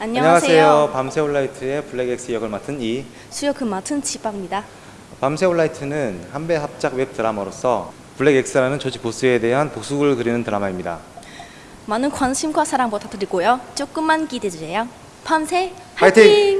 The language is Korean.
안녕하세요. 안녕하세요. 밤새 all night의 블랙엑스 역을 맡은 이 수역을 그 맡은 지박입니다. 밤새 all night는 한베 합작 웹 드라마로서 블랙엑스라는 조직 보스에 대한 복수극을 그리는 드라마입니다. 많은 관심과 사랑 부탁드리고요. 조금만 기대해 주세요. 밤새 화이팅! 화이팅!